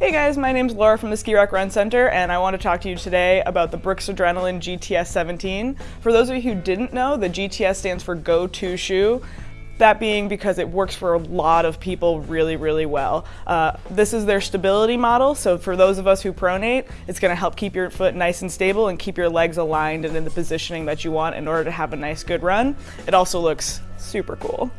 Hey guys, my name's Laura from the Ski Rock Run Center and I want to talk to you today about the Brooks Adrenaline GTS 17. For those of you who didn't know, the GTS stands for Go To Shoe. That being because it works for a lot of people really, really well. Uh, this is their stability model, so for those of us who pronate, it's gonna help keep your foot nice and stable and keep your legs aligned and in the positioning that you want in order to have a nice, good run. It also looks super cool.